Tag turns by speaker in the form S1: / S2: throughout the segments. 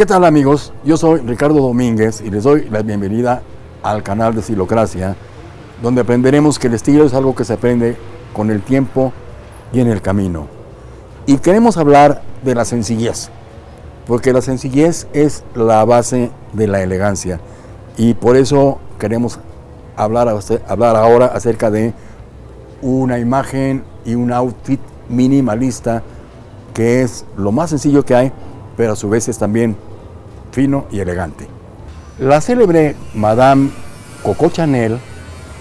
S1: ¿Qué tal amigos? Yo soy Ricardo Domínguez y les doy la bienvenida al canal de Estilocracia, donde aprenderemos que el estilo es algo que se aprende con el tiempo y en el camino. Y queremos hablar de la sencillez, porque la sencillez es la base de la elegancia. Y por eso queremos hablar, hablar ahora acerca de una imagen y un outfit minimalista que es lo más sencillo que hay, pero a su vez es también fino y elegante. La célebre Madame Coco Chanel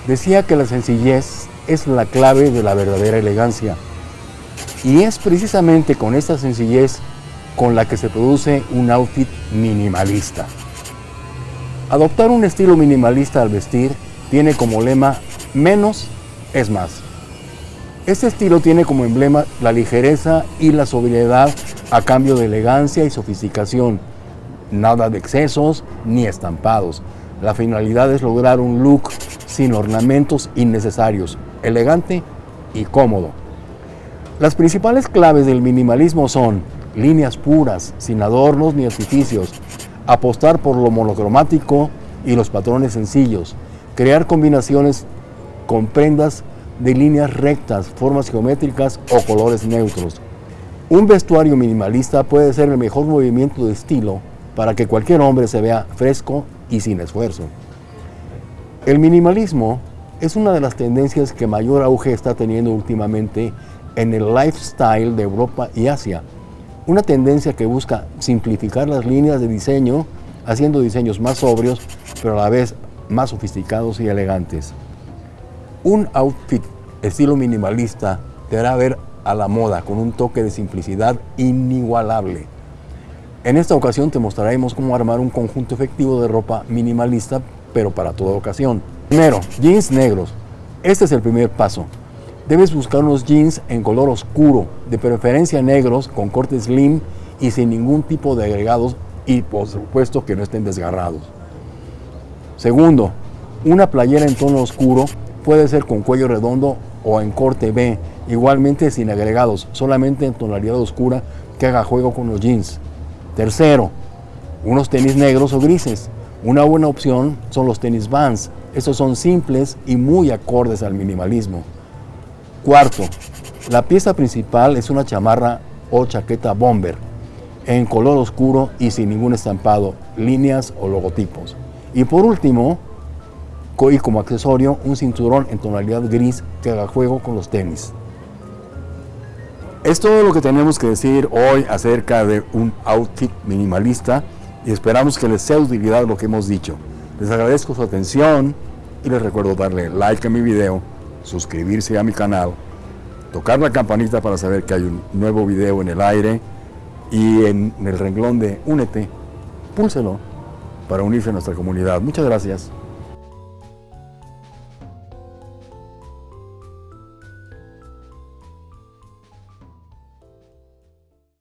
S1: decía que la sencillez es la clave de la verdadera elegancia. Y es precisamente con esta sencillez con la que se produce un outfit minimalista. Adoptar un estilo minimalista al vestir tiene como lema menos es más. Este estilo tiene como emblema la ligereza y la sobriedad a cambio de elegancia y sofisticación. Nada de excesos ni estampados. La finalidad es lograr un look sin ornamentos innecesarios, elegante y cómodo. Las principales claves del minimalismo son líneas puras, sin adornos ni artificios, apostar por lo monocromático y los patrones sencillos, crear combinaciones con prendas de líneas rectas, formas geométricas o colores neutros. Un vestuario minimalista puede ser el mejor movimiento de estilo para que cualquier hombre se vea fresco y sin esfuerzo. El minimalismo es una de las tendencias que mayor auge está teniendo últimamente en el lifestyle de Europa y Asia. Una tendencia que busca simplificar las líneas de diseño, haciendo diseños más sobrios, pero a la vez más sofisticados y elegantes. Un outfit estilo minimalista te hará ver a la moda con un toque de simplicidad inigualable. En esta ocasión te mostraremos cómo armar un conjunto efectivo de ropa minimalista, pero para toda ocasión. Primero, jeans negros. Este es el primer paso. Debes buscar unos jeans en color oscuro, de preferencia negros, con corte slim y sin ningún tipo de agregados y por supuesto que no estén desgarrados. Segundo, una playera en tono oscuro puede ser con cuello redondo o en corte B, igualmente sin agregados, solamente en tonalidad oscura que haga juego con los jeans. Tercero, unos tenis negros o grises. Una buena opción son los tenis Vans. Estos son simples y muy acordes al minimalismo. Cuarto, la pieza principal es una chamarra o chaqueta bomber en color oscuro y sin ningún estampado, líneas o logotipos. Y por último, y como accesorio un cinturón en tonalidad gris que haga juego con los tenis. Es todo lo que tenemos que decir hoy acerca de un outfit minimalista y esperamos que les sea utilidad lo que hemos dicho. Les agradezco su atención y les recuerdo darle like a mi video, suscribirse a mi canal, tocar la campanita para saber que hay un nuevo video en el aire y en el renglón de Únete, púlselo para unirse a nuestra comunidad. Muchas gracias.